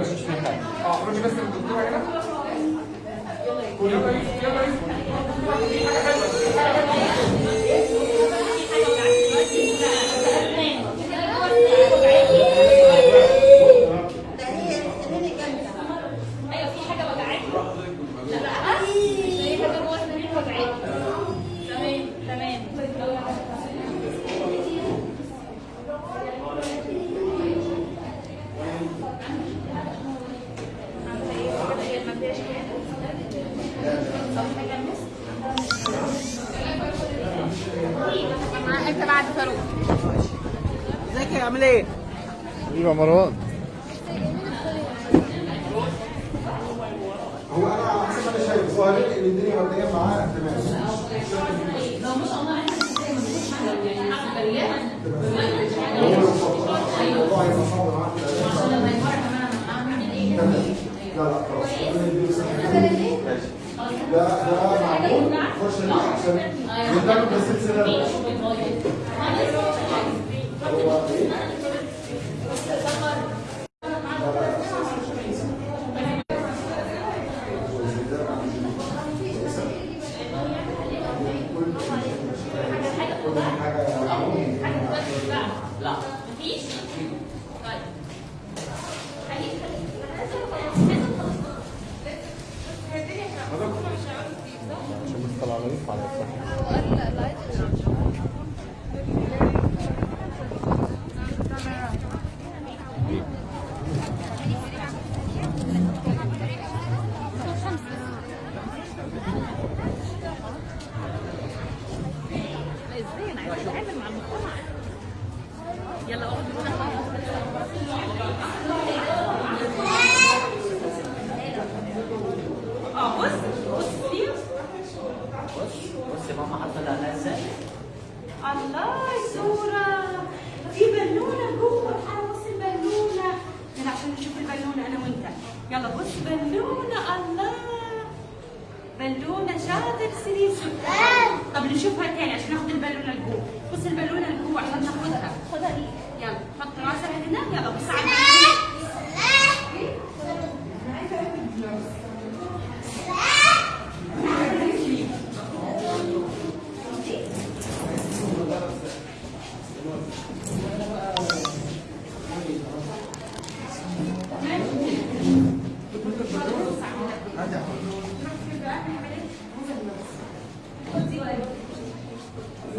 أكتر مش فيها حاجة آه روحي بس للدكتوره هنا قولي يلا يلا يوسف أيوه في حاجة وجعاكي لا لا في حاجة جوه السرير وجعاكي تمام تمام انت بعد فاروق ازيك يا عامل إيه؟ أيوه مروان هو أنا على حسب ما أنا شايف ظاهر ان الدنيا مبدئيا معاه تمام في الأداء. تمام. لا لا خلاص ربنا يديله Forse no. Lontano da sezione rossa. عشان بس طلع الله صورة في بالونة جوه تعالى بص البالونة يلا عشان نشوف البالونة أنا وأنت. يلا بص بالونة الله. بالونة شاطر سليسي طب نشوفها تاني عشان ناخد البالونة لجوه. بص البالونة لجوه عشان ناخدها. خدها يلا حط راسك هنا. يلا بص على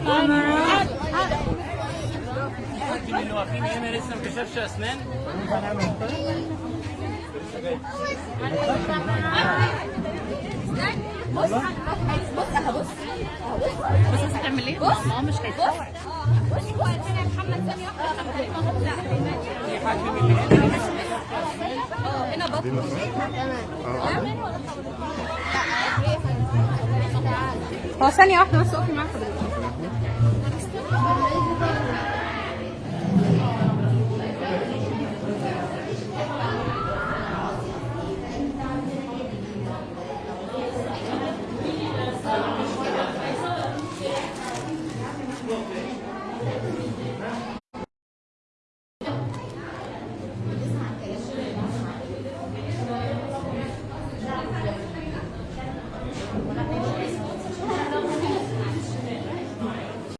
اللي هنا بص بص هتعمل إيه؟ بص آه مش هيتفرج بص بص يا محمد ثانية واحدة هنا بطل هو ثانية واحدة بس اقفي معاك